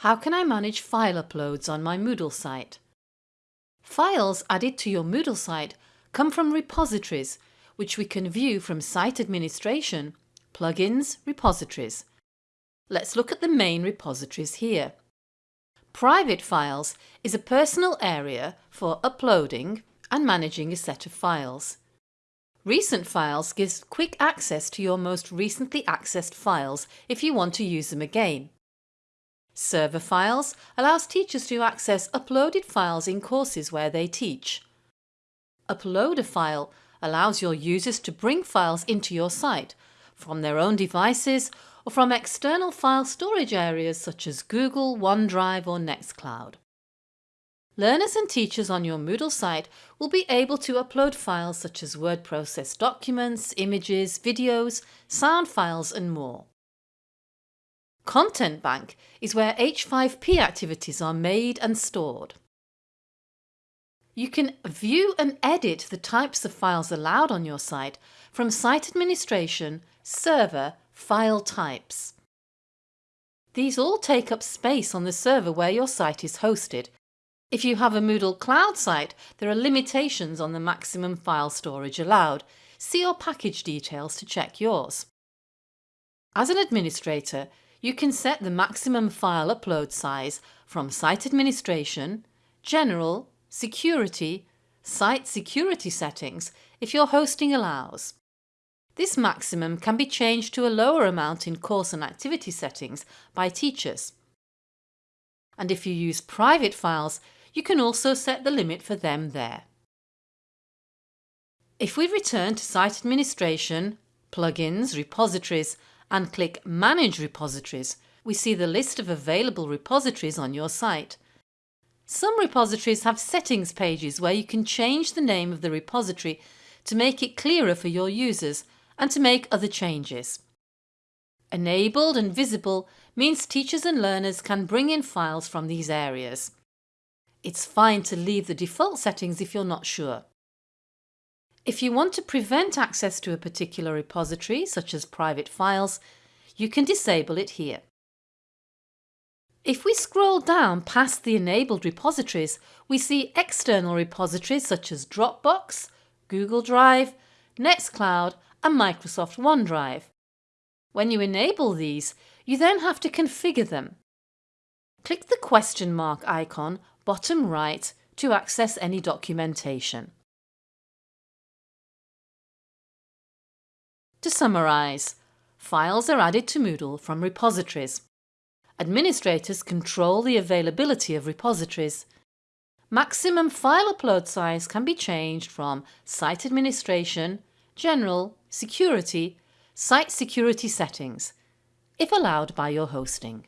How can I manage file uploads on my Moodle site? Files added to your Moodle site come from repositories which we can view from Site Administration, Plugins, Repositories. Let's look at the main repositories here. Private files is a personal area for uploading and managing a set of files. Recent Files gives quick access to your most recently accessed files if you want to use them again. Server Files allows teachers to access uploaded files in courses where they teach. Upload a file allows your users to bring files into your site from their own devices or from external file storage areas such as Google, OneDrive or Nextcloud. Learners and teachers on your Moodle site will be able to upload files such as word processed documents, images, videos, sound files and more. Content Bank is where H5P activities are made and stored. You can view and edit the types of files allowed on your site from Site Administration, Server, File Types. These all take up space on the server where your site is hosted. If you have a Moodle Cloud site, there are limitations on the maximum file storage allowed. See your package details to check yours. As an administrator, you can set the maximum file upload size from Site Administration, General, Security, Site Security Settings if your hosting allows. This maximum can be changed to a lower amount in course and activity settings by teachers. And if you use private files, you can also set the limit for them there. If we return to Site Administration, Plugins, Repositories and click Manage Repositories, we see the list of available repositories on your site. Some repositories have settings pages where you can change the name of the repository to make it clearer for your users and to make other changes. Enabled and visible means teachers and learners can bring in files from these areas. It's fine to leave the default settings if you're not sure. If you want to prevent access to a particular repository, such as private files, you can disable it here. If we scroll down past the enabled repositories, we see external repositories such as Dropbox, Google Drive, Nextcloud and Microsoft OneDrive. When you enable these, you then have to configure them. Click the question mark icon bottom right to access any documentation. To summarise, files are added to Moodle from repositories. Administrators control the availability of repositories. Maximum file upload size can be changed from Site Administration, General, Security, Site Security Settings, if allowed by your hosting.